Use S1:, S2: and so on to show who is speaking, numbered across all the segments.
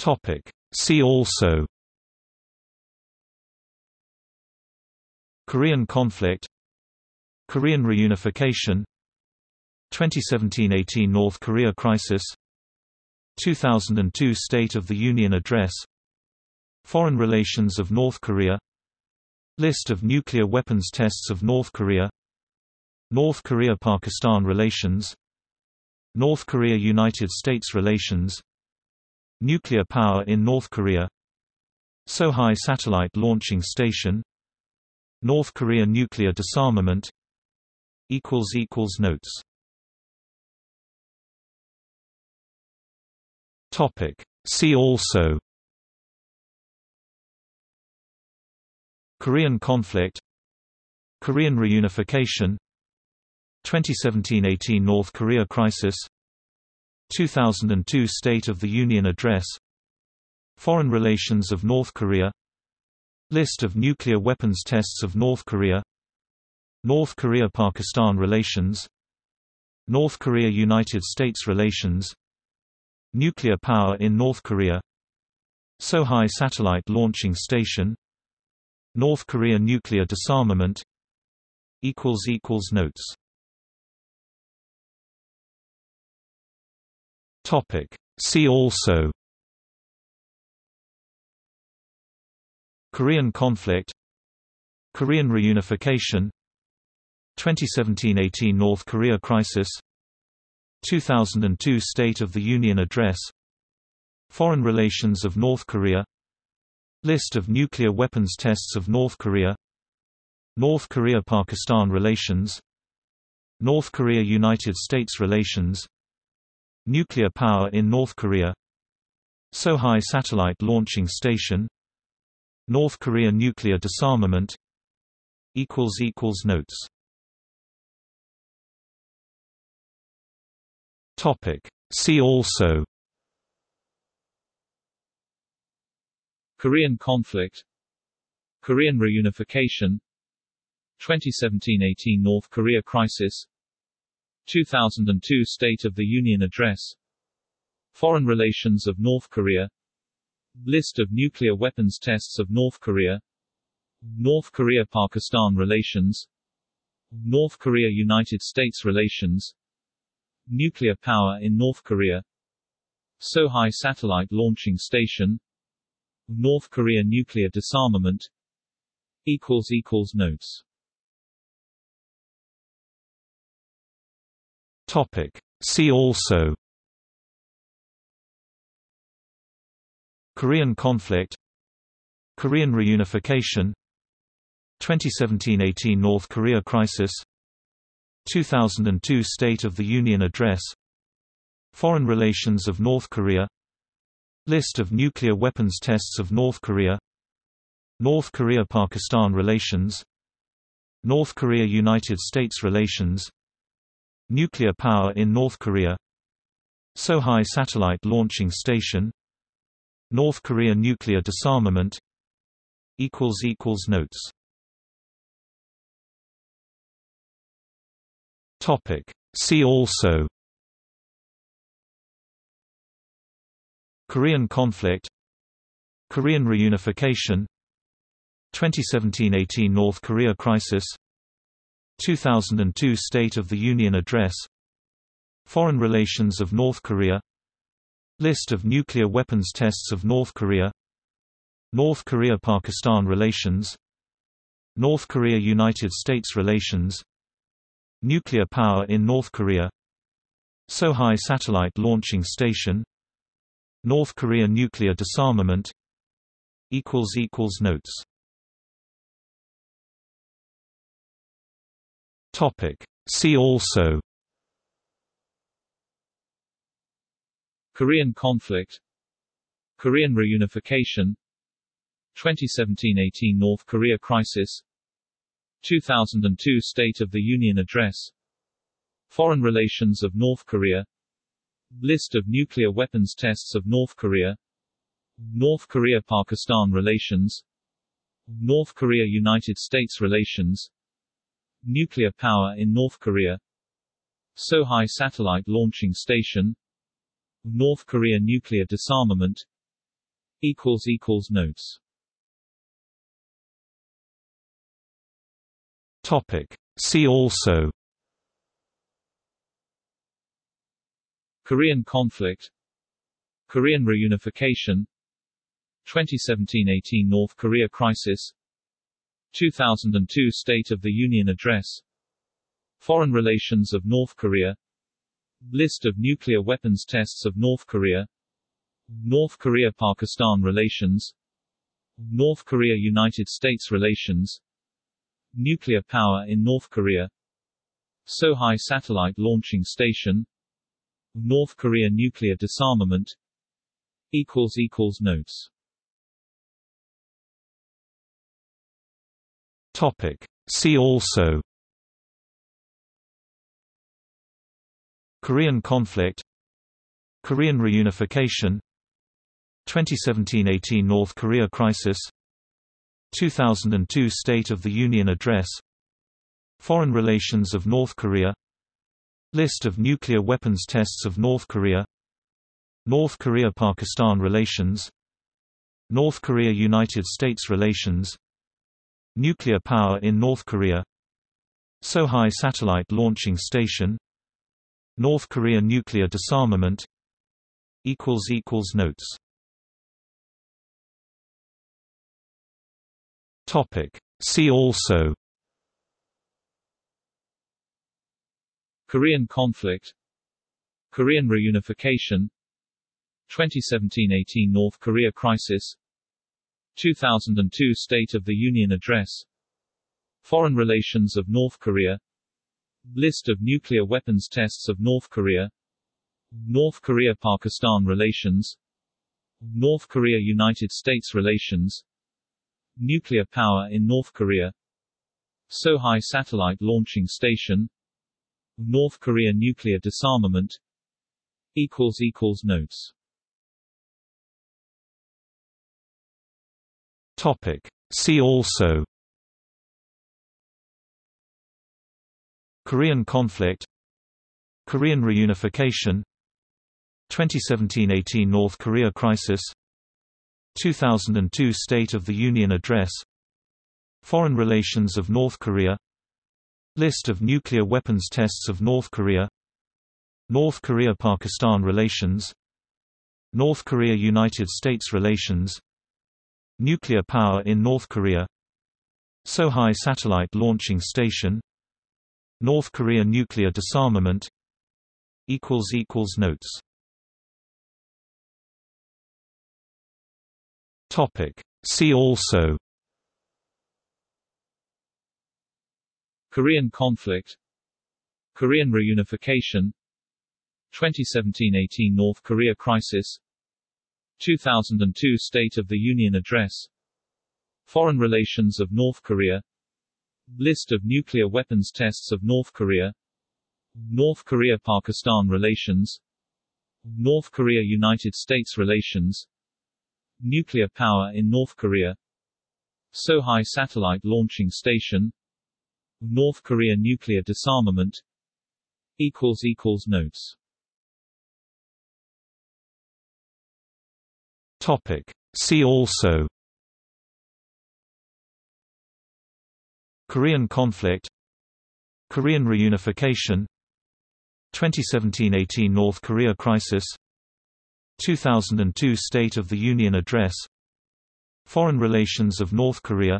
S1: Topic. See also Korean conflict Korean reunification 2017–18 North Korea crisis 2002 State of the Union Address Foreign relations of North Korea List of nuclear weapons tests of North Korea North Korea–Pakistan relations North Korea–United States relations Nuclear power in North Korea Sohae Satellite Launching Station North Korea nuclear disarmament Notes. See also. Korean conflict. Korean reunification. 2017–18 North Korea crisis 2002 State of the Union Address Foreign relations of North Korea List of nuclear weapons tests of North Korea North Korea–Pakistan relations North Korea–United States relations Nuclear power in North Korea Sohae Satellite Launching Station North Korea nuclear disarmament Notes See also Korean conflict Korean reunification 2017–18 North Korea crisis 2002 State of the Union Address Foreign relations of North Korea List of nuclear weapons tests of North Korea North Korea–Pakistan relations North Korea–United States relations Nuclear power in North Korea Sohae Satellite Launching Station North Korea nuclear disarmament Notes. See also
S2: Korean conflict Korean reunification 2017–18 North Korea crisis 2002 State of the Union Address. Foreign relations of North Korea. List of nuclear weapons tests of North Korea. North Korea–Pakistan relations. North Korea–United States relations. Nuclear power in North Korea. Sohae Satellite Launching Station. North Korea nuclear disarmament. Notes
S1: Topic. See also. Korean conflict. Korean reunification. 2017–18 North Korea crisis. 2002 State of the Union Address. Foreign relations of North Korea. List of nuclear weapons tests of North Korea. North Korea–Pakistan relations. North Korea–United States relations Nuclear power in North Korea Sohae Satellite Launching Station North Korea nuclear disarmament Notes. See also. Korean conflict. Korean reunification. 2017–18 North Korea crisis 2002 State of the Union Address Foreign relations of North Korea List of nuclear weapons tests of North Korea North Korea–Pakistan relations North Korea–United States relations Nuclear power in North Korea Sohae Satellite Launching Station North Korea nuclear disarmament Notes See also.
S2: Korean conflict. Korean reunification. 2017–18 North Korea crisis. 2002 State of the Union Address. Foreign relations of North Korea. List of nuclear weapons tests of North Korea. North Korea–Pakistan relations. North Korea–United States relations Nuclear power in North Korea. Sohae Satellite Launching Station. North Korea nuclear disarmament. Equals equals notes.
S1: Topic. See also.
S2: Korean conflict. Korean reunification. 2017-18 North Korea crisis 2002 State of the Union Address. Foreign relations of North Korea. List of nuclear weapons tests of North Korea. North Korea-Pakistan relations. North Korea-United States relations. Nuclear power in North Korea. Sohae Satellite Launching Station. North Korea nuclear disarmament. Notes
S1: Topic. See also. Korean conflict. Korean reunification. 2017–18 North Korea crisis. 2002 State of the Union Address. Foreign relations of North Korea. List of nuclear weapons tests of North Korea. North Korea–Pakistan relations. North Korea–United States relations Nuclear power in North Korea Sohae Satellite Launching Station North Korea nuclear disarmament Notes. Topic. See also.
S2: Korean conflict. Korean reunification. 2017–18 North Korea crisis 2002 State of the Union Address. Foreign relations of North Korea. List of nuclear weapons tests of North Korea. North Korea-Pakistan relations. North Korea-United States relations. Nuclear power in North Korea. Sohae Satellite Launching Station. North Korea nuclear disarmament. Notes
S1: Topic. See also Korean conflict Korean reunification 2017–18 North Korea crisis 2002 State of the Union Address Foreign relations of North Korea List of nuclear weapons tests of North Korea North Korea–Pakistan relations North Korea–United States relations Nuclear power in North Korea Sohae Satellite Launching Station North Korea nuclear disarmament Notes. See also
S2: Korean conflict Korean reunification 2017–18 North Korea crisis 2002 State of the Union Address. Foreign relations of North Korea. List of nuclear weapons tests of North Korea. North Korea-Pakistan relations. North Korea-United States relations. Nuclear power in North Korea. Sohae Satellite Launching Station. North Korea nuclear disarmament. Notes
S1: Topic. See also. Korean conflict. Korean reunification. 2017–18 North Korea crisis. 2002 State of the Union Address. Foreign relations of North Korea.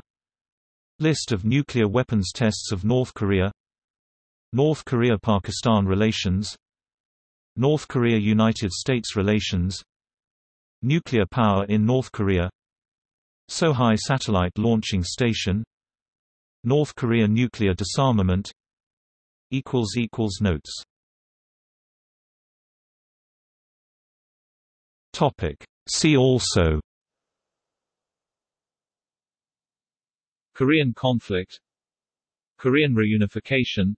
S1: List of nuclear weapons tests of North Korea. North Korea–Pakistan relations. North Korea–United States relations Nuclear power in North Korea Sohae Satellite Launching Station North Korea nuclear disarmament Notes. See also.
S2: Korean conflict. Korean reunification.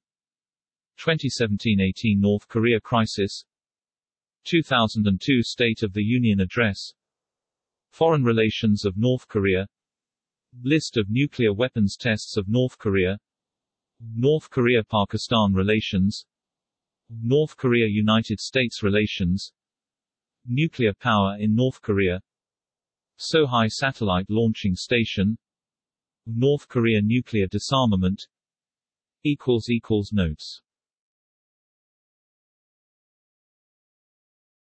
S2: 2017–18 North Korea crisis 2002 State of the Union Address. Foreign relations of North Korea. List of nuclear weapons tests of North Korea. North Korea-Pakistan relations. North Korea-United States relations. Nuclear power in North Korea. Sohae Satellite Launching Station. North Korea nuclear disarmament. Notes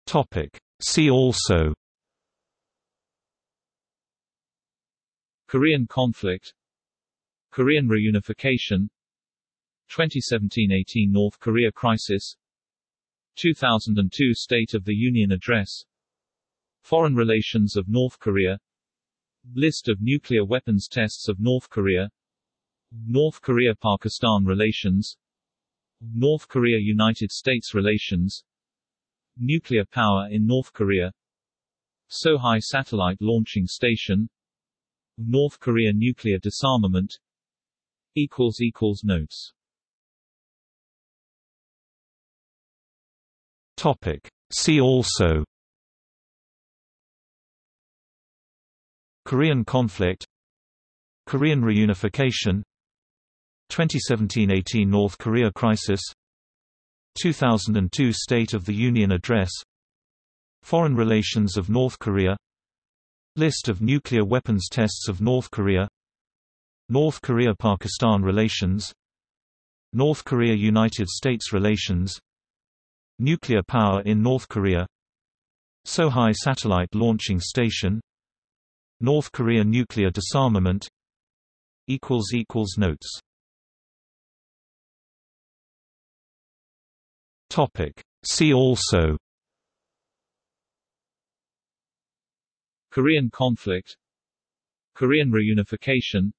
S1: Topic. See also.
S2: Korean conflict. Korean reunification. 2017-18 North Korea crisis. 2002 State of the Union Address. Foreign relations of North Korea. List of nuclear weapons tests of North Korea. North Korea-Pakistan relations. North Korea-United States relations Nuclear power in North Korea. Sohae Satellite Launching Station. North Korea nuclear disarmament. Notes.
S1: Topic. See also. Korean conflict. Korean reunification. 2017–18 North Korea crisis 2002 State of the Union Address Foreign relations of North Korea List of nuclear weapons tests of North Korea North Korea–Pakistan relations North Korea–United States relations Nuclear power in North Korea Sohae Satellite Launching Station North Korea nuclear disarmament Notes See also.
S2: Korean conflict. Korean reunification.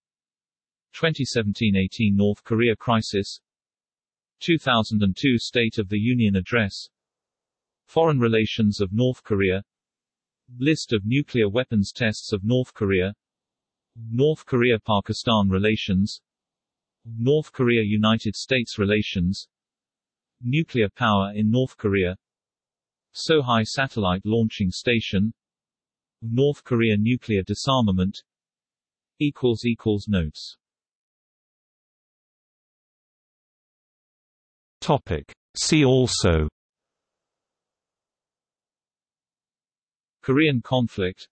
S2: 2017–18 North Korea crisis. 2002 State of the Union Address. Foreign relations of North Korea. List of nuclear weapons tests of North Korea. North Korea-Pakistan relations. North Korea-United States relations Nuclear power in North Korea. Sohae Satellite Launching Station. North Korea nuclear disarmament. Notes.
S1: Topic. See also.
S2: Korean conflict.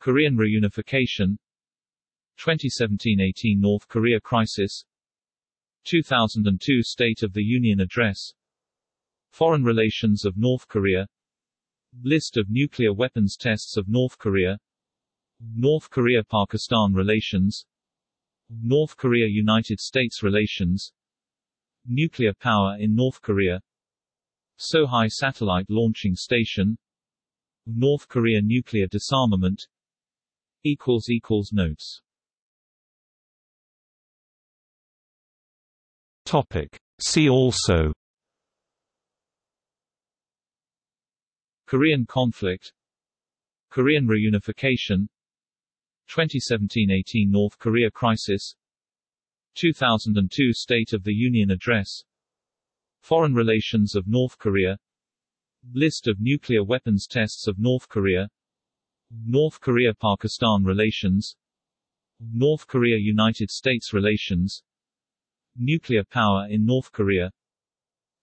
S2: Korean reunification. 2017–18 North Korea crisis 2002 State of the Union Address. Foreign relations of North Korea. List of nuclear weapons tests of North Korea. North Korea-Pakistan relations. North Korea-United States relations. Nuclear power in North Korea. Sohae Satellite Launching Station. North Korea nuclear disarmament. Notes
S1: Topic. See also.
S2: Korean conflict. Korean reunification. 2017–18 North Korea crisis. 2002 State of the Union Address. Foreign relations of North Korea. List of nuclear weapons tests of North Korea. North Korea-Pakistan relations. North Korea-United States relations Nuclear power in North Korea.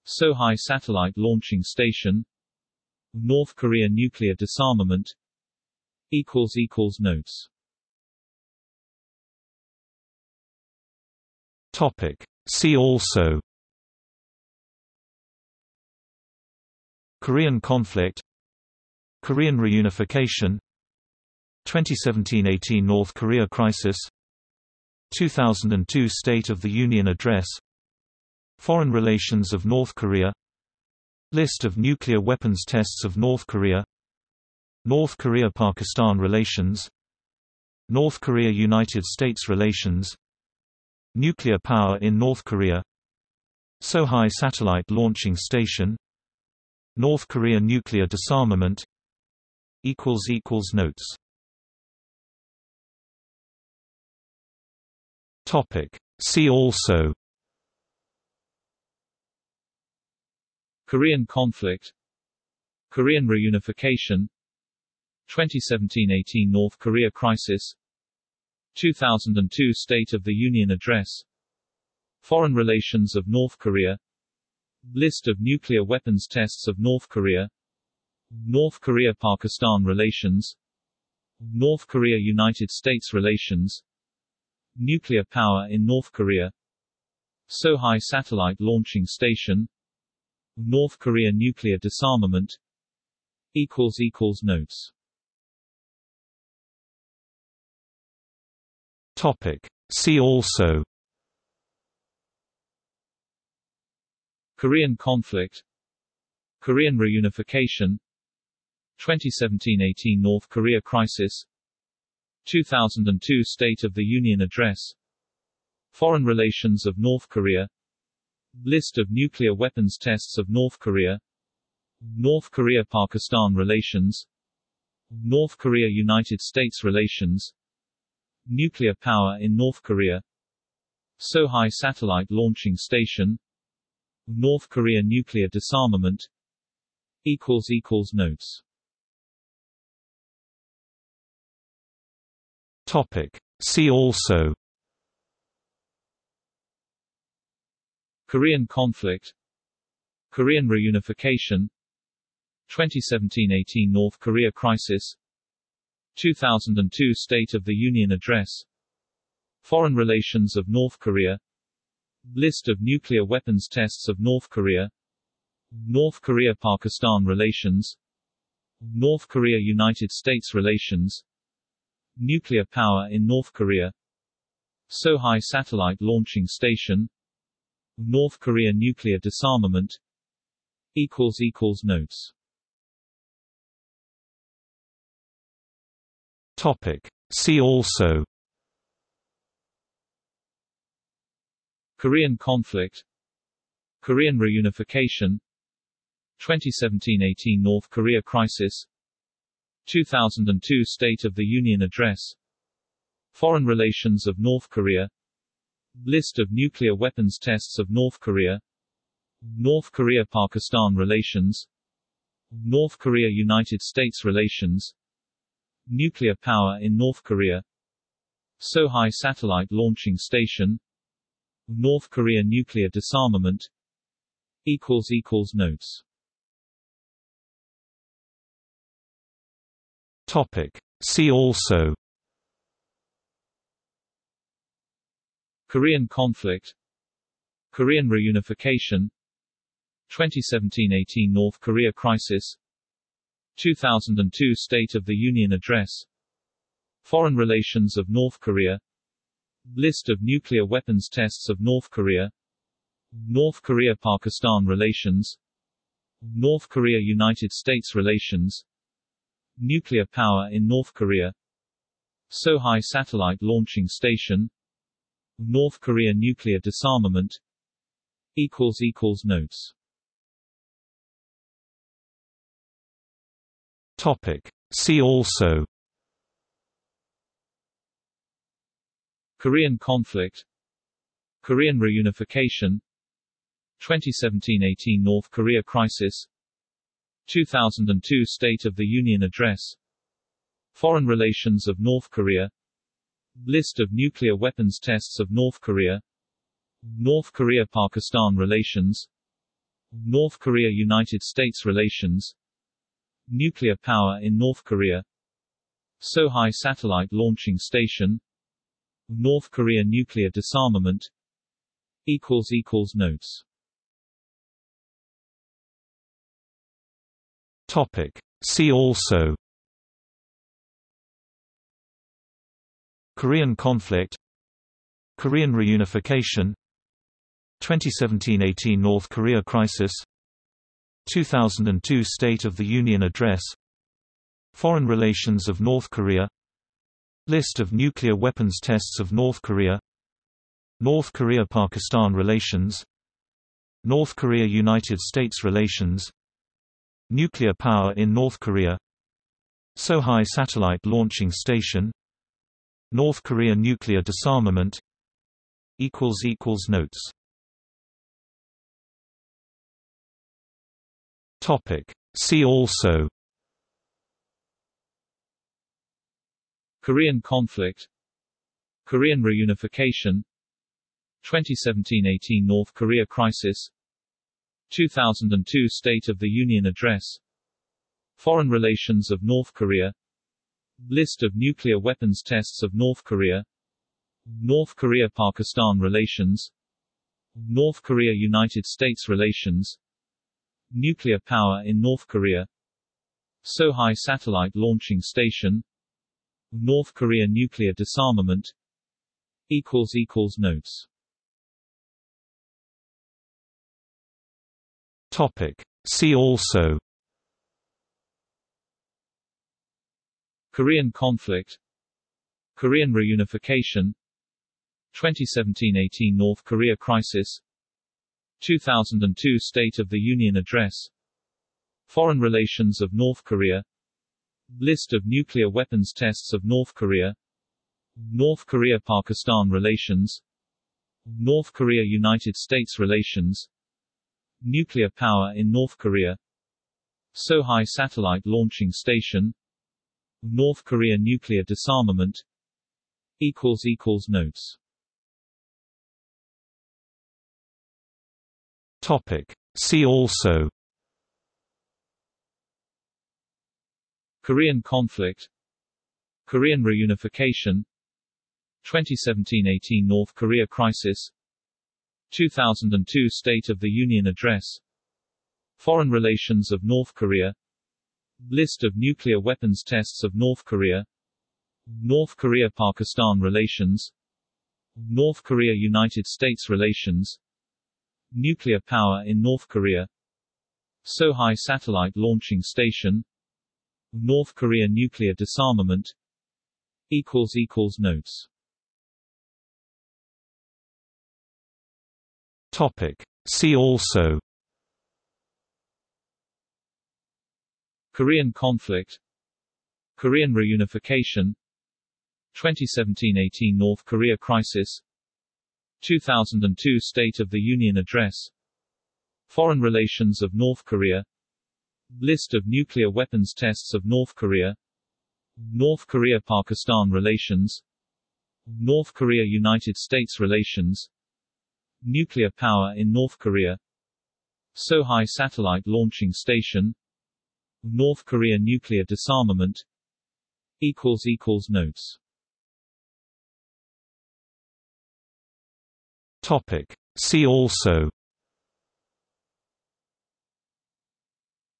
S2: Sohae Satellite Launching Station. North Korea nuclear disarmament. Notes.
S1: Topic. See also. Korean conflict. Korean reunification. 2017–18 North Korea crisis 2002 State of the Union Address Foreign relations of North Korea List of nuclear weapons tests of North Korea North Korea–Pakistan relations North Korea–United States relations Nuclear power in North Korea Sohae Satellite Launching Station North Korea nuclear disarmament Notes See also.
S2: Korean conflict. Korean reunification. 2017–18 North Korea crisis. 2002 State of the Union Address. Foreign relations of North Korea. List of nuclear weapons tests of North Korea. North Korea-Pakistan relations. North Korea-United States relations Nuclear power in North Korea. Sohae Satellite Launching Station. North Korea nuclear disarmament. Notes.
S1: Topic. See also.
S2: Korean conflict. Korean reunification. 2017–18 North Korea crisis 2002 State of the Union Address. Foreign relations of North Korea. List of nuclear weapons tests of North Korea. North Korea-Pakistan relations. North Korea-United States relations. Nuclear power in North Korea. Sohae Satellite Launching Station. North Korea nuclear disarmament. Notes
S1: Topic. See also.
S2: Korean conflict. Korean reunification. 2017–18 North Korea crisis. 2002 State of the Union Address. Foreign relations of North Korea. List of nuclear weapons tests of North Korea. North Korea-Pakistan relations. North Korea-United States relations Nuclear power in North Korea. Sohae Satellite Launching Station. North Korea nuclear disarmament. Notes.
S1: Topic. See also.
S2: Korean conflict. Korean reunification. 2017–18 North Korea crisis 2002 State of the Union Address. Foreign relations of North Korea. List of nuclear weapons tests of North Korea. North Korea-Pakistan relations. North Korea-United States relations. Nuclear power in North Korea. Sohae Satellite Launching Station. North Korea nuclear disarmament. Notes
S1: Topic. See also.
S2: Korean conflict. Korean reunification. 2017–18 North Korea crisis. 2002 State of the Union Address. Foreign relations of North Korea. List of nuclear weapons tests of North Korea. North Korea-Pakistan relations. North Korea-United States relations Nuclear power in North Korea. Sohae Satellite Launching Station. North Korea nuclear disarmament. Notes.
S1: Topic. See also.
S2: Korean conflict. Korean reunification. 2017–18 North Korea crisis 2002 State of the Union Address. Foreign relations of North Korea. List of nuclear weapons tests of North Korea. North Korea-Pakistan relations. North Korea-United States relations. Nuclear power in North Korea. Sohae Satellite Launching Station. North Korea nuclear disarmament. Notes
S1: Topic. See also. Korean conflict. Korean reunification. 2017–18 North Korea crisis. 2002 State of the Union Address. Foreign relations of North Korea. List of nuclear weapons tests of North Korea. North Korea–Pakistan relations. North Korea–United States relations Nuclear power in North Korea Sohae Satellite Launching Station North Korea nuclear disarmament Notes. Topic. See also.
S2: Korean conflict. Korean reunification. 2017–18 North Korea crisis 2002 State of the Union Address. Foreign relations of North Korea. List of nuclear weapons tests of North Korea. North Korea-Pakistan relations. North Korea-United States relations. Nuclear power in North Korea. Sohae Satellite Launching Station. North Korea nuclear disarmament. Notes
S1: Topic. See also.
S2: Korean conflict. Korean reunification. 2017–18 North Korea crisis. 2002 State of the Union Address. Foreign relations of North Korea. List of nuclear weapons tests of North Korea. North Korea-Pakistan relations. North Korea-United States relations Nuclear power in North Korea. Sohae Satellite Launching Station. North Korea nuclear disarmament. Notes.
S1: Topic. See also.
S2: Korean conflict. Korean reunification. 2017–18 North Korea crisis 2002 State of the Union Address. Foreign relations of North Korea. List of nuclear weapons tests of North Korea. North Korea-Pakistan relations. North Korea-United States relations. Nuclear power in North Korea. Sohae Satellite Launching Station. North Korea nuclear disarmament. Notes
S1: Topic. See also.
S2: Korean conflict. Korean reunification. 2017–18 North Korea crisis. 2002 State of the Union Address. Foreign relations of North Korea. List of nuclear weapons tests of North Korea. North Korea-Pakistan relations. North Korea-United States relations Nuclear power in North Korea. Sohae Satellite Launching Station. North Korea nuclear disarmament. Notes.
S1: Topic. See also.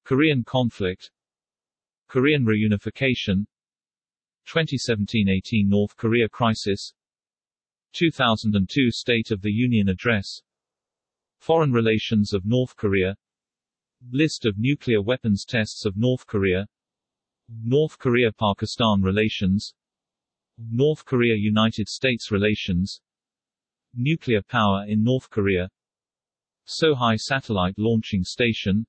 S2: Korean conflict. Korean reunification. 2017–18 North Korea crisis 2002 State of the Union Address. Foreign relations of North Korea. List of nuclear weapons tests of North Korea. North Korea-Pakistan relations. North Korea-United States relations. Nuclear power in North Korea. Sohae Satellite Launching Station.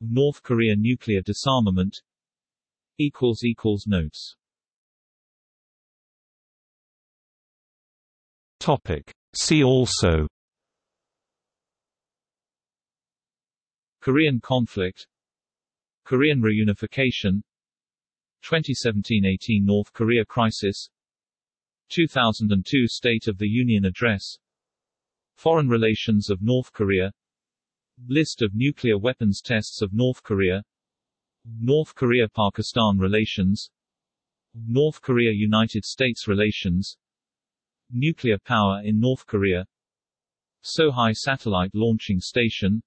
S2: North Korea nuclear disarmament. Notes
S1: Topic. See also.
S2: Korean conflict. Korean reunification. 2017–18 North Korea crisis. 2002 State of the Union Address. Foreign relations of North Korea. List of nuclear weapons tests of North Korea. North Korea-Pakistan relations. North Korea-United States relations Nuclear power in North Korea. Sohae Satellite Launching Station.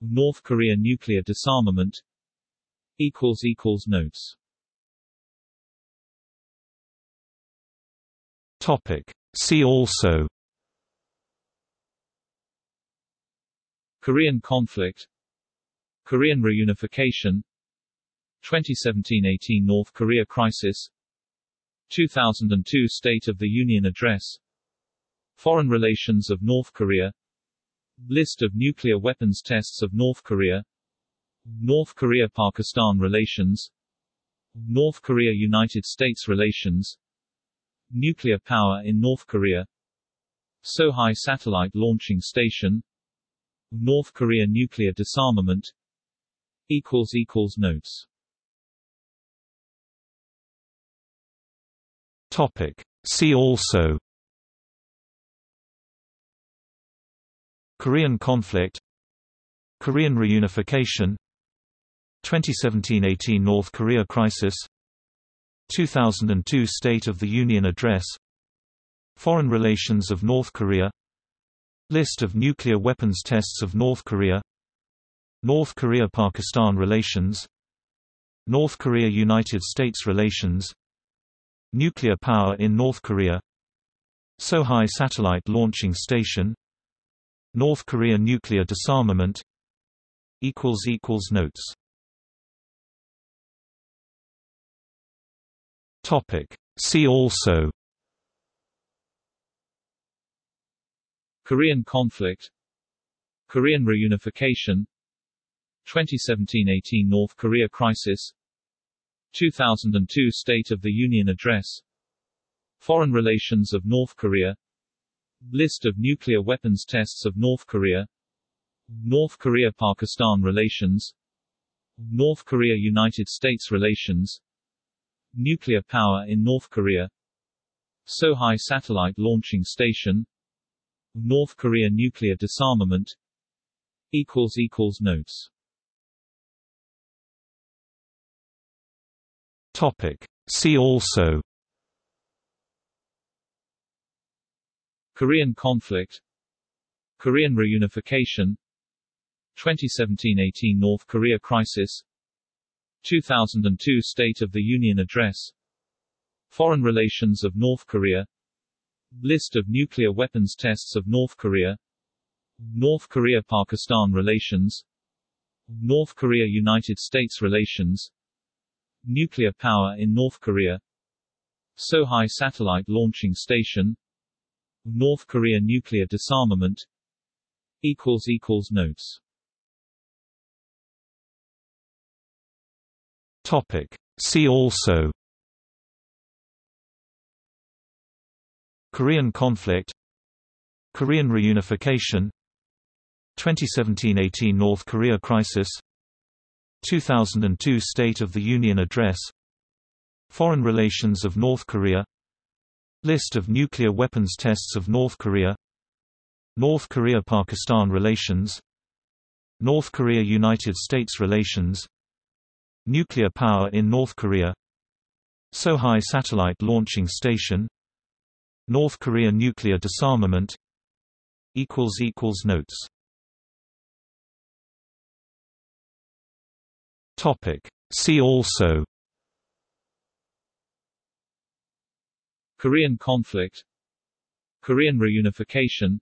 S2: North Korea nuclear disarmament. Notes.
S1: Topic. See also.
S2: Korean conflict. Korean reunification. 2017–18 North Korea crisis 2002 State of the Union Address. Foreign relations of North Korea. List of nuclear weapons tests of North Korea. North Korea-Pakistan relations. North Korea-United States relations. Nuclear power in North Korea. Sohae Satellite Launching Station. North Korea nuclear disarmament. Notes
S1: Topic. See also Korean conflict Korean reunification 2017–18 North Korea crisis 2002 State of the Union Address Foreign relations of North Korea List of nuclear weapons tests of North Korea North Korea–Pakistan relations North Korea–United States relations Nuclear power in North Korea Sohae Satellite Launching Station North Korea nuclear disarmament Notes. See also.
S2: Korean conflict. Korean reunification. 2017–18 North Korea crisis 2002 State of the Union Address. Foreign relations of North Korea. List of nuclear weapons tests of North Korea. North Korea–Pakistan relations. North Korea–United States relations. Nuclear power in North Korea. Sohae Satellite Launching Station. North Korea nuclear disarmament. Notes
S1: Topic. See also.
S2: Korean conflict. Korean reunification. 2017–18 North Korea crisis. 2002 State of the Union Address. Foreign relations of North Korea. List of nuclear weapons tests of North Korea. North Korea–Pakistan relations. North Korea–United States relations Nuclear power in North Korea. Sohae Satellite Launching Station. North Korea nuclear disarmament. Notes.
S1: Topic. See also. Korean conflict. Korean reunification. 2017–18 North Korea crisis 2002 State of the Union Address Foreign relations of North Korea List of nuclear weapons tests of North Korea North Korea–Pakistan relations North Korea–United States relations Nuclear power in North Korea Sohae Satellite Launching Station North Korea nuclear disarmament Notes Topic. See also.
S2: Korean conflict. Korean reunification.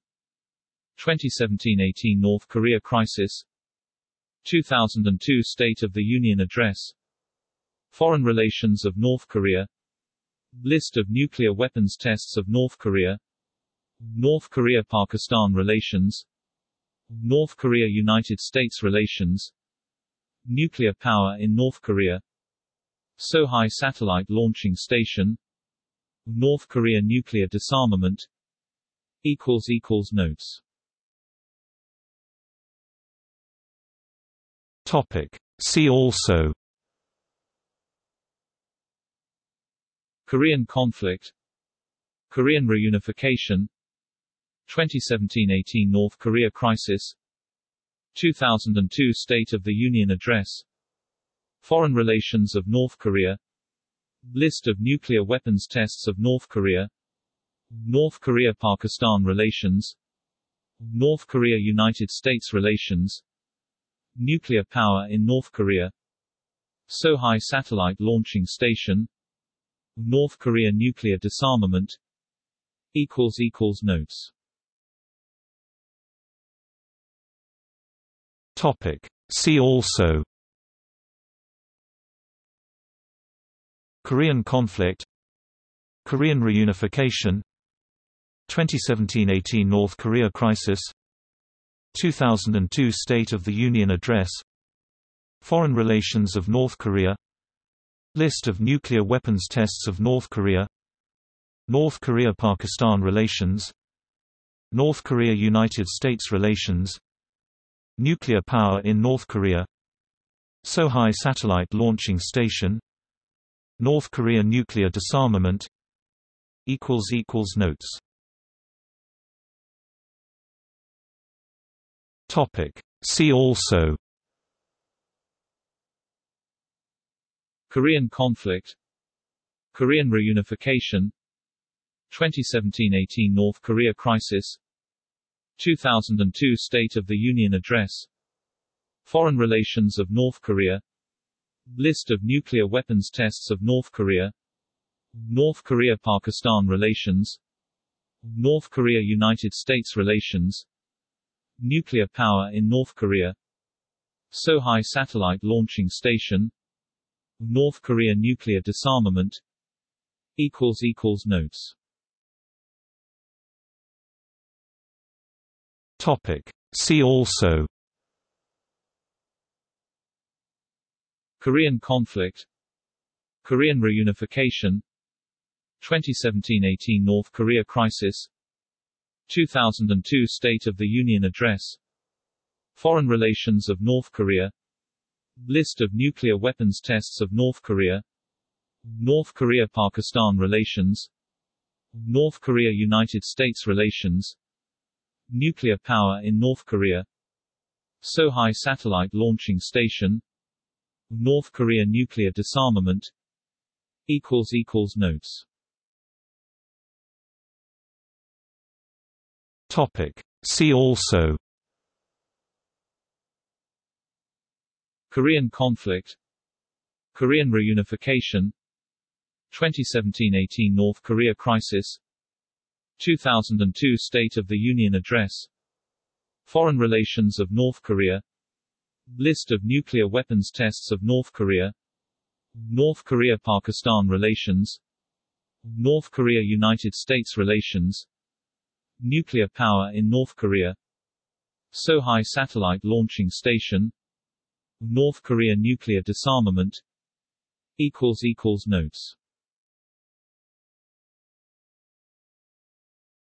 S2: 2017–18 North Korea crisis. 2002 State of the Union Address. Foreign relations of North Korea. List of nuclear weapons tests of North Korea. North Korea–Pakistan relations. North Korea–United States relations Nuclear power in North Korea. Sohae Satellite Launching Station. North Korea nuclear disarmament. Notes.
S1: Topic. See also.
S2: Korean conflict. Korean reunification. 2017–18 North Korea crisis 2002 State of the Union Address. Foreign relations of North Korea. List of nuclear weapons tests of North Korea. North Korea–Pakistan relations. North Korea–United States relations. Nuclear power in North Korea. Sohae Satellite Launching Station. North Korea nuclear disarmament. Notes
S1: Topic. See also. Korean conflict. Korean reunification. 2017–18 North Korea crisis. 2002 State of the Union Address. Foreign relations of North Korea. List of nuclear weapons tests of North Korea. North Korea–Pakistan relations. North Korea–United States relations Nuclear power in North Korea Sohae Satellite Launching Station North Korea nuclear disarmament Notes. See also
S2: Korean conflict Korean reunification 2017-18 North Korea crisis 2002 State of the Union Address. Foreign relations of North Korea. List of nuclear weapons tests of North Korea. North Korea-Pakistan relations. North Korea-United States relations. Nuclear power in North Korea. Sohae Satellite Launching Station. North Korea nuclear disarmament. Notes
S1: Topic. See also
S2: Korean conflict Korean reunification 2017-18 North Korea crisis 2002 State of the Union Address Foreign relations of North Korea List of nuclear weapons tests of North Korea North Korea-Pakistan relations North Korea-United States relations Nuclear power in North Korea. Sohae Satellite Launching Station. North Korea nuclear disarmament. Notes.
S1: Topic. See also.
S2: Korean conflict. Korean reunification. 2017-18 North Korea crisis 2002 State of the Union Address. Foreign relations of North Korea. List of nuclear weapons tests of North Korea. North Korea-Pakistan relations. North Korea-United States relations. Nuclear power in North Korea. Sohae Satellite Launching Station. North Korea nuclear disarmament. Notes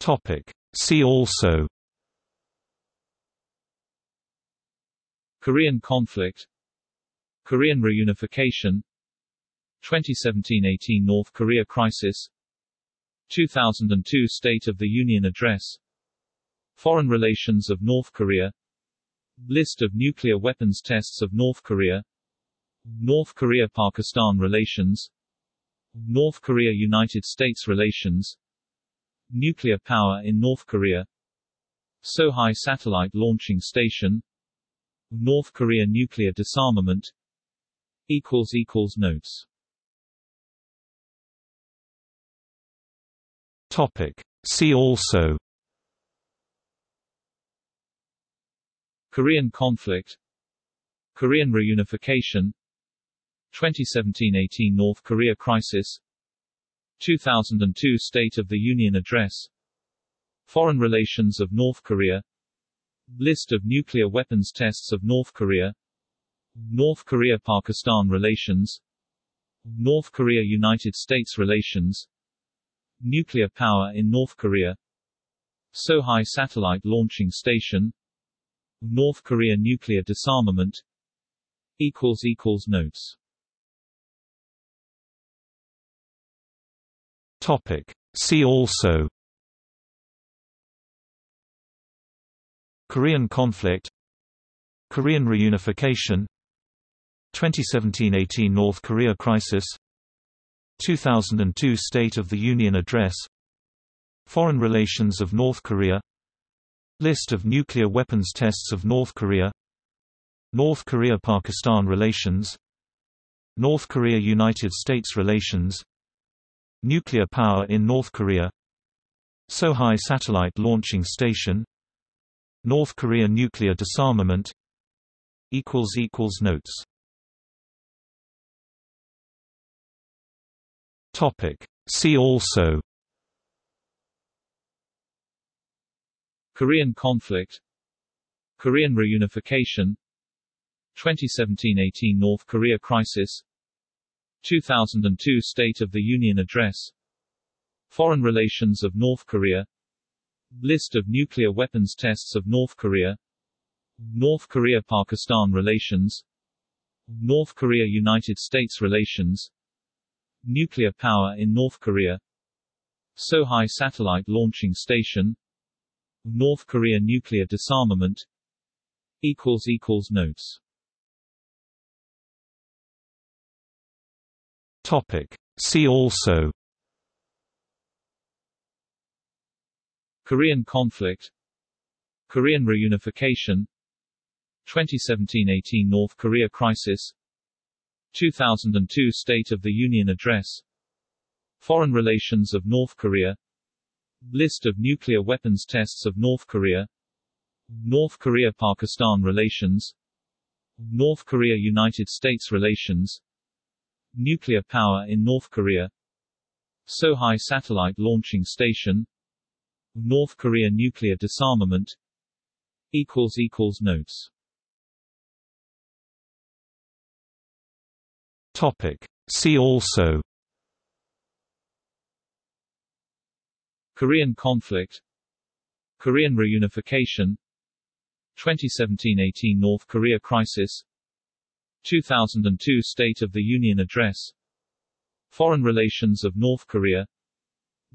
S1: Topic. See also.
S2: Korean conflict. Korean reunification. 2017-18 North Korea crisis. 2002 State of the Union Address. Foreign relations of North Korea. List of nuclear weapons tests of North Korea. North Korea-Pakistan relations. North Korea-United States relations Nuclear power in North Korea. Sohae Satellite Launching Station. North Korea nuclear disarmament. Notes.
S1: Topic. See also.
S2: Korean conflict. Korean reunification. 2017-18 North Korea crisis 2002 State of the Union Address. Foreign relations of North Korea. List of nuclear weapons tests of North Korea. North Korea-Pakistan relations. North Korea-United States relations. Nuclear power in North Korea. Sohae Satellite Launching Station. North Korea nuclear disarmament. Notes
S1: Topic. See also. Korean conflict. Korean reunification. 2017–18 North Korea crisis. 2002 State of the Union Address. Foreign relations of North Korea. List of nuclear weapons tests of North Korea. North Korea–Pakistan relations. North Korea–United States relations Nuclear power in North Korea Sohae Satellite Launching Station North Korea nuclear disarmament Notes. See also.
S2: Korean conflict. Korean reunification. 2017-18 North Korea crisis 2002 State of the Union Address. Foreign relations of North Korea. List of nuclear weapons tests of North Korea. North Korea-Pakistan relations. North Korea-United States relations. Nuclear power in North Korea. Sohae Satellite Launching Station. North Korea nuclear disarmament. Notes
S1: Topic. See also.
S2: Korean conflict. Korean reunification. 2017–18 North Korea crisis. 2002 State of the Union Address. Foreign relations of North Korea. List of nuclear weapons tests of North Korea. North Korea-Pakistan relations. North Korea-United States relations Nuclear power in North Korea. Sohae Satellite Launching Station. North Korea nuclear disarmament. Notes.
S1: Topic. See also.
S2: Korean conflict. Korean reunification. 2017–18 North Korea crisis 2002 State of the Union Address. Foreign relations of North Korea.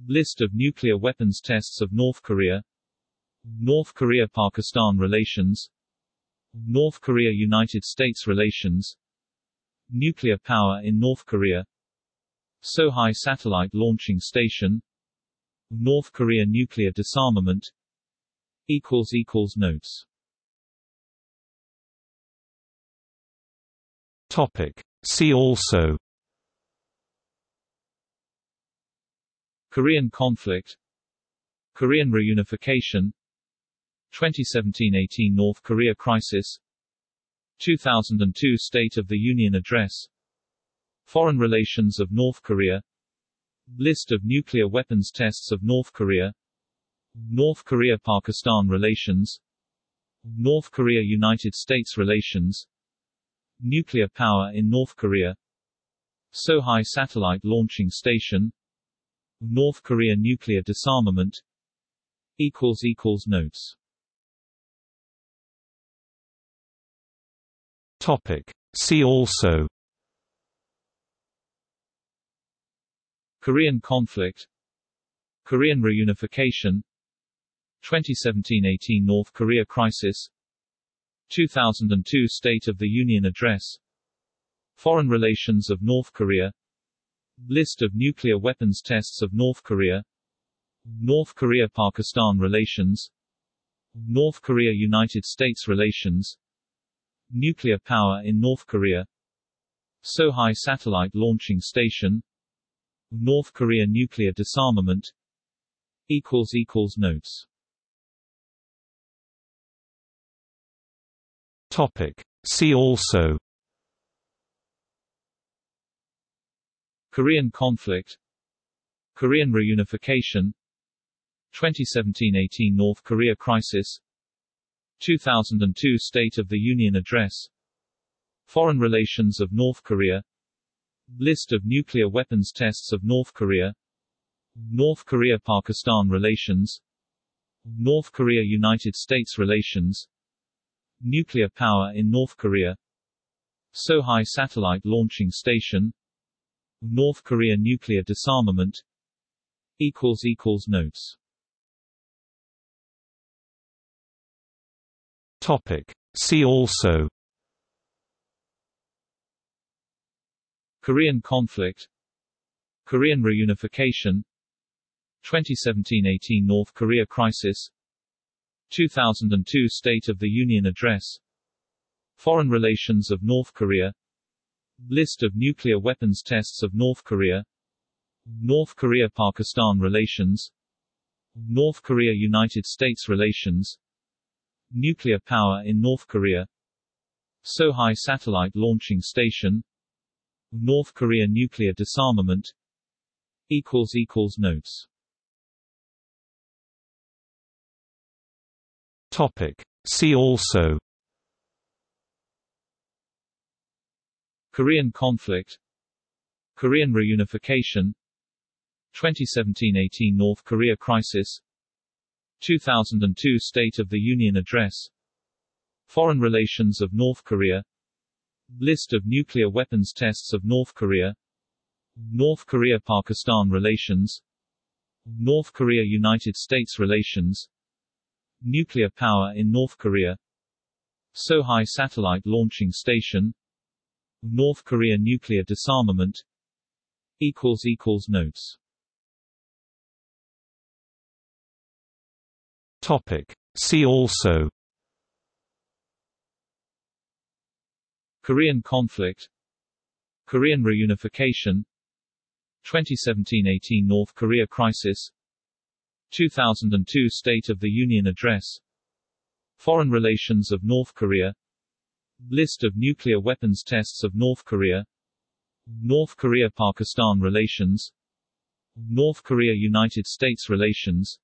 S2: List of nuclear weapons tests of North Korea. North Korea-Pakistan relations. North Korea-United States relations. Nuclear power in North Korea. Sohae Satellite Launching Station. North Korea nuclear disarmament. Notes
S1: Topic. See also
S2: Korean conflict Korean reunification 2017–18 North Korea crisis 2002 State of the Union Address Foreign relations of North Korea List of nuclear weapons tests of North Korea North Korea-Pakistan relations North Korea-United States relations Nuclear power in North Korea. Sohae Satellite Launching Station. North Korea nuclear disarmament. Notes.
S1: Topic. See also.
S2: Korean conflict. Korean reunification. 2017–18 North Korea crisis 2002 State of the Union Address. Foreign relations of North Korea. List of nuclear weapons tests of North Korea. North Korea-Pakistan relations. North Korea-United States relations. Nuclear power in North Korea. Sohae Satellite Launching Station. North Korea nuclear disarmament. Notes
S1: Topic. See also.
S2: Korean conflict. Korean reunification. 2017–18 North Korea crisis. 2002 State of the Union Address. Foreign relations of North Korea. List of nuclear weapons tests of North Korea. North Korea-Pakistan relations. North Korea-United States relations Nuclear power in North Korea. Sohae Satellite Launching Station. North Korea nuclear disarmament. Notes.
S1: Topic. See also.
S2: Korean conflict. Korean reunification. 2017–18 North Korea crisis 2002 State of the Union Address. Foreign relations of North Korea. List of nuclear weapons tests of North Korea. North Korea-Pakistan relations. North Korea-United States relations. Nuclear power in North Korea. Sohae Satellite Launching Station. North Korea nuclear disarmament. Notes
S1: Topic. See also.
S2: Korean conflict. Korean reunification. 2017–18 North Korea crisis. 2002 State of the Union Address. Foreign relations of North Korea. List of nuclear weapons tests of North Korea. North Korea-Pakistan relations. North Korea-United States relations Nuclear power in North Korea. Sohae Satellite Launching Station. North Korea nuclear disarmament. Equals equals notes.
S1: Topic. See also.
S2: Korean conflict. Korean reunification. 2017–18 North Korea crisis 2002 State of the Union Address. Foreign relations of North Korea. List of nuclear weapons tests of North Korea. North Korea-Pakistan relations. North Korea-United States relations.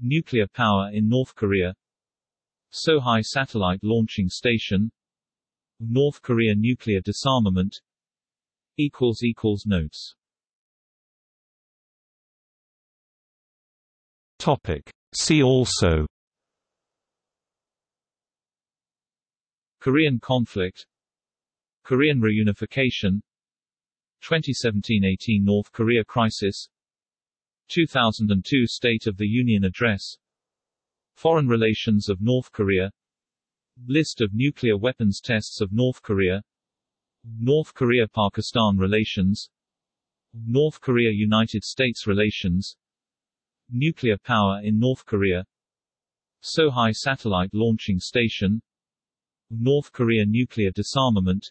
S2: Nuclear power in North Korea. Sohae Satellite Launching Station. North Korea nuclear disarmament. Notes
S1: Topic. See also.
S2: Korean conflict. Korean reunification. 2017–18 North Korea crisis. 2002 State of the Union Address. Foreign relations of North Korea. List of nuclear weapons tests of North Korea. North Korea-Pakistan relations. North Korea-United States relations Nuclear power in North Korea. Sohae Satellite Launching Station. North Korea nuclear disarmament.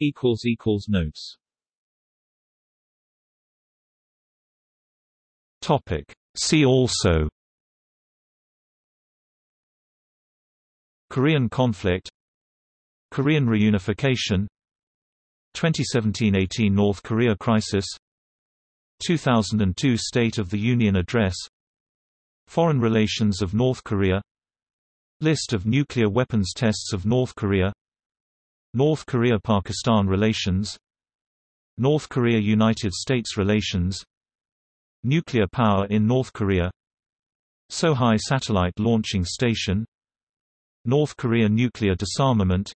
S2: Notes.
S1: Topic. See also. Korean conflict. Korean reunification. 2017–18 North Korea crisis 2002 State of the Union Address Foreign relations of North Korea List of nuclear weapons tests of North Korea North Korea–Pakistan relations North Korea–United States relations Nuclear power in North Korea Sohae Satellite Launching Station North Korea nuclear disarmament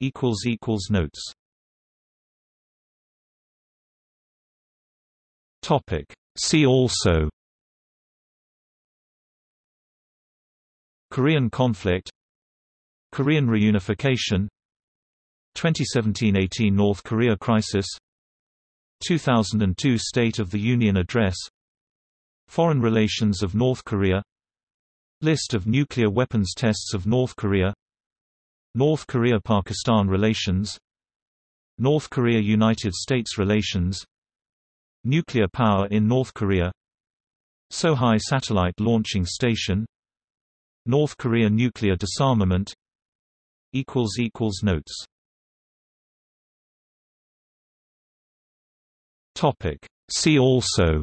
S1: Notes Topic. See also. Korean conflict. Korean reunification. 2017–18 North Korea crisis. 2002 State of the Union Address. Foreign relations of North Korea. List of nuclear weapons tests of North Korea. North Korea–Pakistan relations. North Korea–United States relations Nuclear power in North Korea Sohae Satellite Launching Station North Korea nuclear disarmament Notes. See also.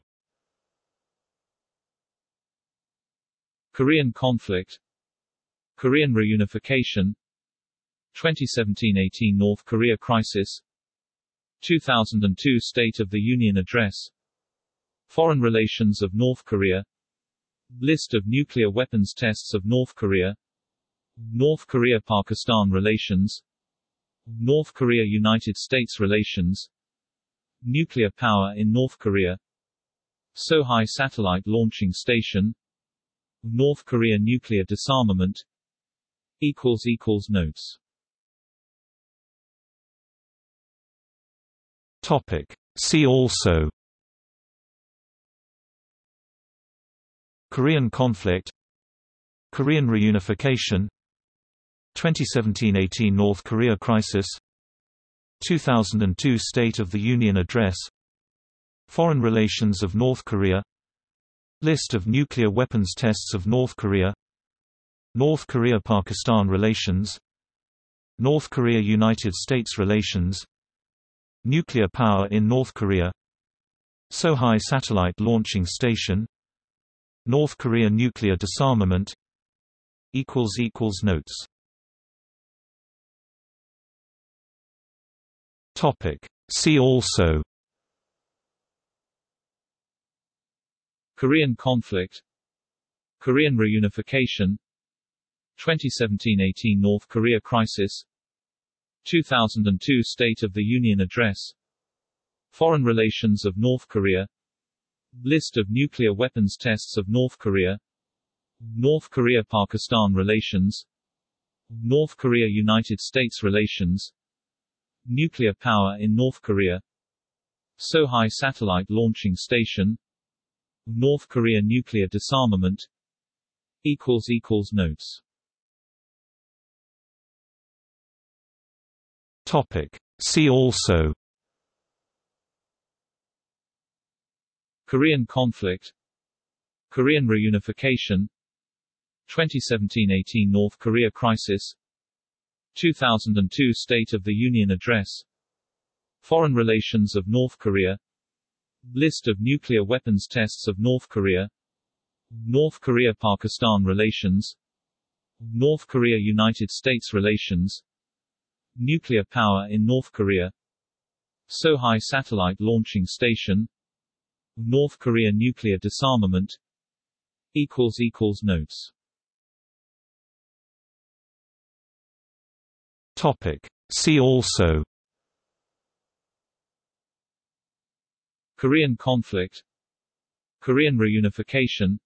S2: Korean conflict. Korean reunification. 2017–18 North Korea crisis 2002 State of the Union Address. Foreign relations of North Korea. List of nuclear weapons tests of North Korea. North Korea-Pakistan relations. North Korea-United States relations. Nuclear power in North Korea. Sohae Satellite Launching Station. North Korea nuclear disarmament. Notes
S1: Topic. See also. Korean conflict. Korean reunification. 2017–18 North Korea crisis. 2002 State of the Union Address. Foreign relations of North Korea. List of nuclear weapons tests of North Korea. North Korea–Pakistan relations. North Korea–United States relations Nuclear power in North Korea Sohae Satellite Launching Station North Korea nuclear disarmament Notes. See also.
S2: Korean conflict. Korean reunification. 2017–18 North Korea crisis 2002 State of the Union Address. Foreign relations of North Korea. List of nuclear weapons tests of North Korea. North Korea-Pakistan relations. North Korea-United States relations. Nuclear power in North Korea. Sohae Satellite Launching Station. North Korea nuclear disarmament. Notes
S1: Topic. See also.
S2: Korean conflict. Korean reunification. 2017-18 North Korea crisis. 2002 State of the Union Address. Foreign relations of North Korea. List of nuclear weapons tests of North Korea. North Korea-Pakistan relations. North Korea-United States relations Nuclear power in North Korea. Sohae Satellite Launching Station. North Korea nuclear disarmament. Notes.
S1: Topic. See also.
S2: Korean conflict. Korean reunification.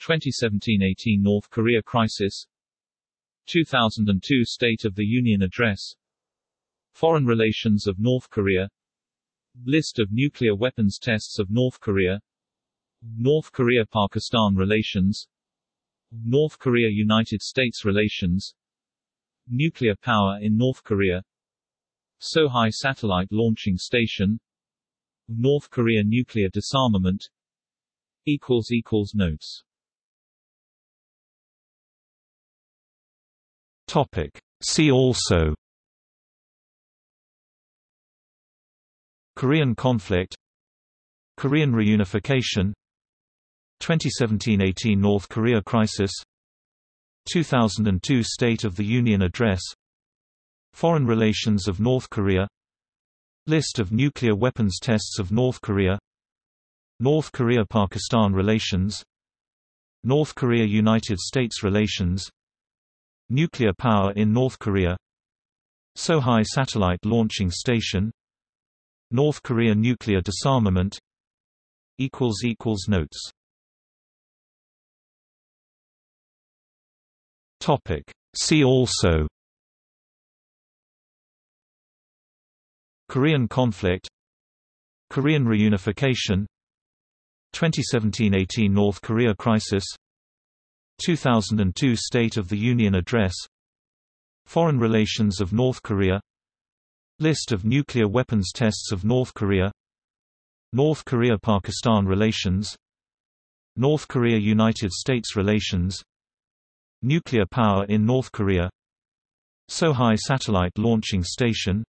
S2: 2017-18 North Korea crisis 2002 State of the Union Address. Foreign relations of North Korea. List of nuclear weapons tests of North Korea. North Korea-Pakistan relations. North Korea-United States relations. Nuclear power in North Korea. Sohae Satellite Launching Station. North Korea nuclear disarmament. Notes
S1: Topic. See also. Korean conflict. Korean reunification. 2017-18 North Korea crisis. 2002 State of the Union Address. Foreign relations of North Korea. List of nuclear weapons tests of North Korea. North Korea-Pakistan relations. North Korea-United States relations Nuclear power in North Korea Sohae Satellite Launching Station North Korea nuclear disarmament Notes. See also Korean conflict Korean reunification 2017–18 North Korea crisis 2002 State of the Union Address Foreign relations of North Korea List of nuclear weapons tests of North Korea North Korea–Pakistan relations North Korea–United States relations Nuclear power in North Korea Sohae Satellite Launching Station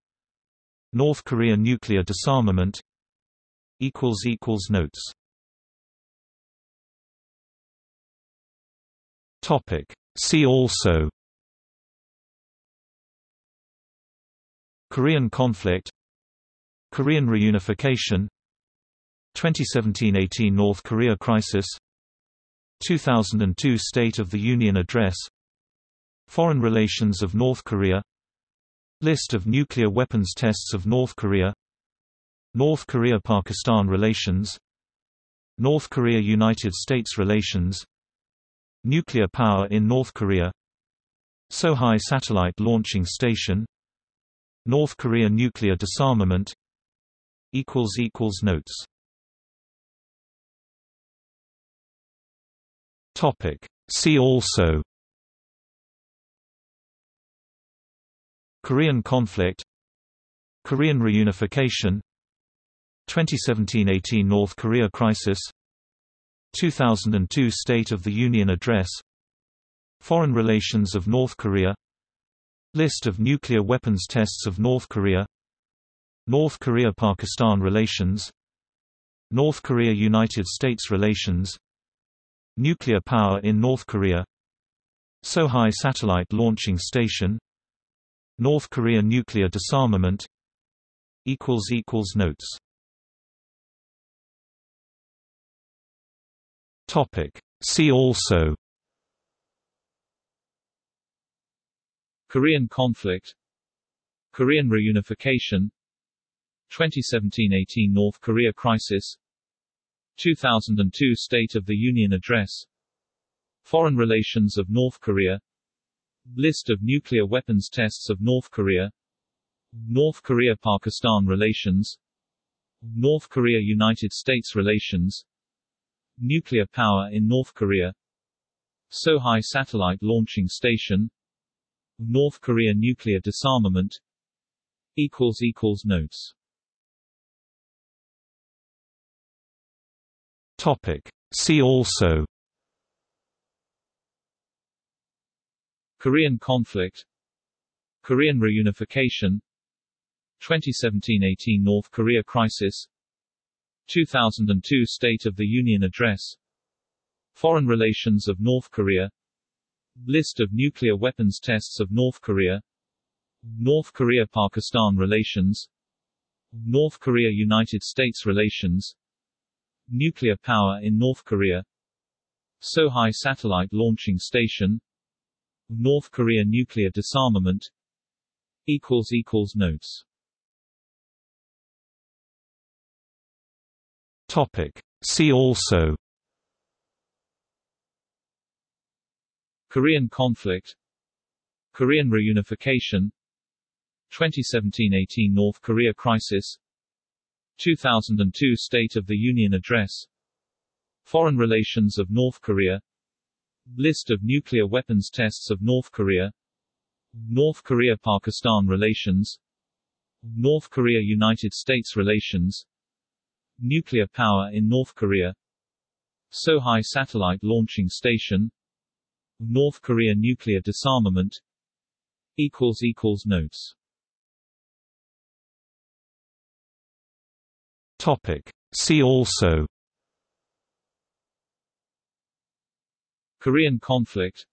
S1: North Korea nuclear disarmament Notes See also. Korean conflict. Korean reunification. 2017–18 North Korea crisis. 2002 State of the Union Address. Foreign relations of North Korea. List of nuclear weapons tests of North Korea. North Korea–Pakistan relations. North Korea–United States relations Nuclear power in North Korea Sohae Satellite Launching Station North Korea nuclear disarmament Notes. See also Korean conflict Korean reunification 2017–18 North Korea crisis 2002 State of the Union Address Foreign relations of North Korea List of nuclear weapons tests of North Korea North Korea–Pakistan relations North Korea–United States relations Nuclear power in North Korea Sohae Satellite Launching Station North Korea nuclear disarmament Notes See also.
S2: Korean conflict. Korean reunification. 2017–18 North Korea crisis. 2002 State of the Union Address. Foreign relations of North Korea. List of nuclear weapons tests of North Korea. North Korea–Pakistan relations. North Korea-United States relations Nuclear power in North Korea. Sohae Satellite Launching Station. North Korea nuclear disarmament. Notes.
S1: Topic. See also.
S2: Korean conflict. Korean reunification. 2017–18 North Korea crisis 2002 State of the Union Address. Foreign relations of North Korea. List of nuclear weapons tests of North Korea. North Korea-Pakistan relations. North Korea-United States relations. Nuclear power in North Korea. Sohae Satellite Launching Station. North Korea nuclear disarmament. Notes
S1: Topic. See also
S2: Korean conflict Korean reunification 2017–18 North Korea crisis 2002 State of the Union Address Foreign relations of North Korea List of nuclear weapons tests of North Korea North Korea-Pakistan relations North Korea-United States relations Nuclear power in North Korea. Sohae Satellite Launching Station. North Korea nuclear disarmament. Notes.
S1: Topic. See also.
S2: Korean conflict.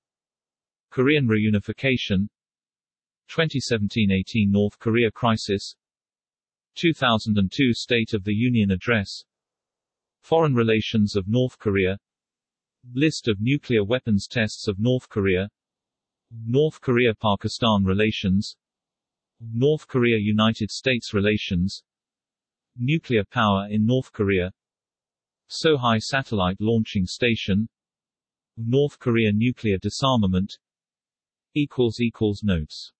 S2: Korean reunification. 2017–18 North Korea crisis 2002 State of the Union Address. Foreign relations of North Korea. List of nuclear weapons tests of North Korea. North Korea-Pakistan relations. North Korea-United States relations. Nuclear power in North Korea. Sohae Satellite Launching Station. North Korea nuclear disarmament. Notes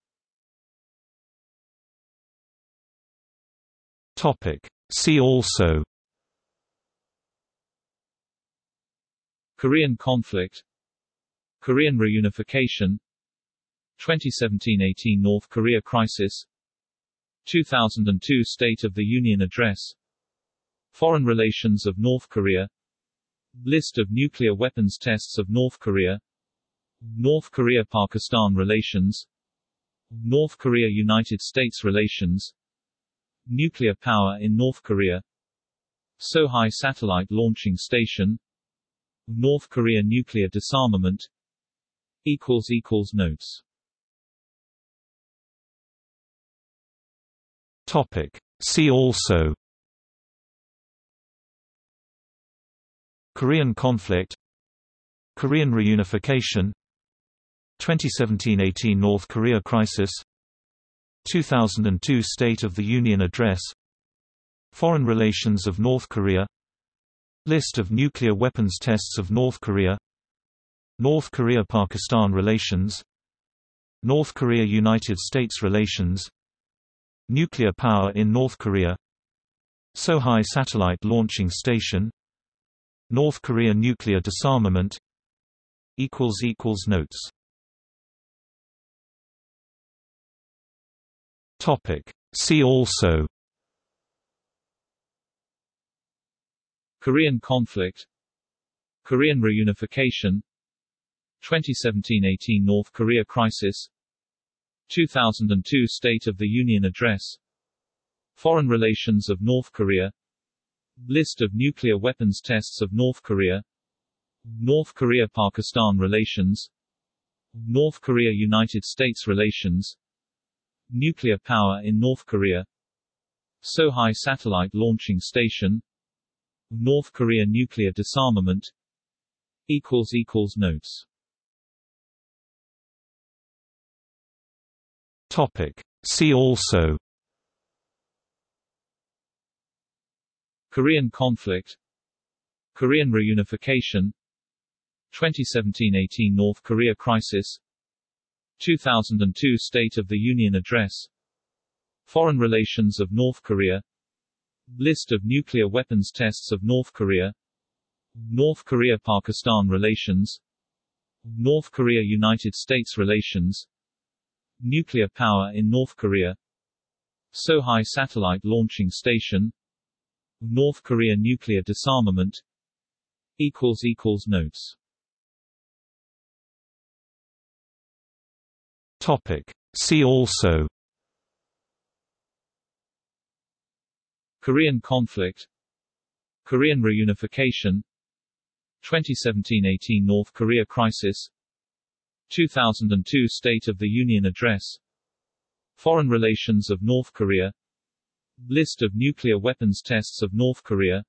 S1: Topic. See also.
S2: Korean conflict. Korean reunification. 2017–18 North Korea crisis. 2002 State of the Union Address. Foreign relations of North Korea. List of nuclear weapons tests of North Korea. North Korea-Pakistan relations. North Korea-United States relations Nuclear power in North Korea. Sohae Satellite Launching Station. North Korea nuclear disarmament. Notes.
S1: Topic. See also. Korean conflict. Korean reunification. 2017–18 North Korea crisis 2002 State of the Union Address Foreign relations of North Korea List of nuclear weapons tests of North Korea North Korea-Pakistan relations North Korea-United States relations Nuclear power in North Korea Sohae Satellite Launching Station North Korea nuclear disarmament Notes Topic. See also.
S2: Korean conflict. Korean reunification. 2017–18 North Korea crisis. 2002 State of the Union Address. Foreign relations of North Korea. List of nuclear weapons tests of North Korea. North Korea-Pakistan relations. North Korea-United States relations Nuclear power in North Korea. Sohae Satellite Launching Station. North Korea nuclear disarmament. Notes.
S1: Topic. See also.
S2: Korean conflict. Korean reunification. 2017–18 North Korea crisis 2002 State of the Union Address. Foreign relations of North Korea. List of nuclear weapons tests of North Korea. North Korea-Pakistan relations. North Korea-United States relations. Nuclear power in North Korea. Sohae Satellite Launching Station. North Korea nuclear disarmament. Notes
S1: Topic. See also.
S2: Korean conflict. Korean reunification. 2017–18 North Korea crisis. 2002 State of the Union Address. Foreign relations of North Korea. List of nuclear weapons tests of North Korea.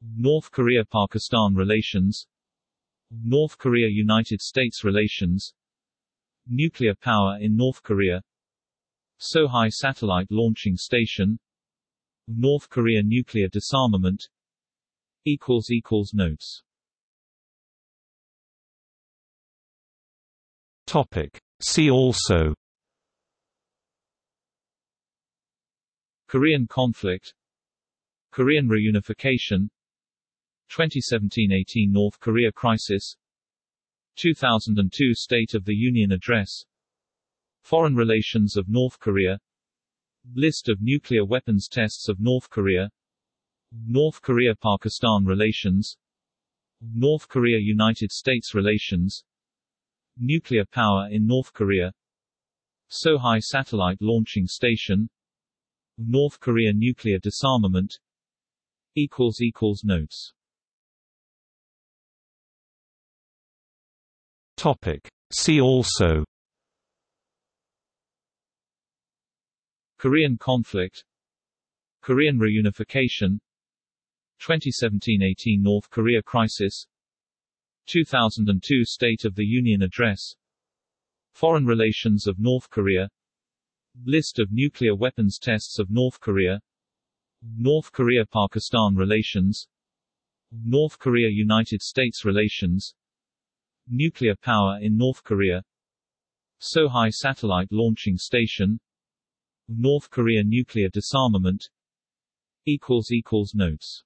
S2: North Korea-Pakistan relations. North Korea-United States relations Nuclear power in North Korea. Sohae Satellite Launching Station. North Korea nuclear disarmament. Notes.
S1: Topic. See also.
S2: Korean conflict. Korean reunification. 2017–18 North Korea crisis 2002 State of the Union Address. Foreign relations of North Korea. List of nuclear weapons tests of North Korea. North Korea-Pakistan relations. North Korea-United States relations. Nuclear power in North Korea. Sohae Satellite Launching Station. North Korea nuclear disarmament. Notes
S1: Topic. See also
S2: Korean conflict Korean reunification 2017–18 North Korea crisis 2002 State of the Union Address Foreign relations of North Korea List of nuclear weapons tests of North Korea North Korea-Pakistan relations North Korea-United States relations Nuclear power in North Korea. Sohae Satellite Launching Station. North Korea nuclear disarmament. Notes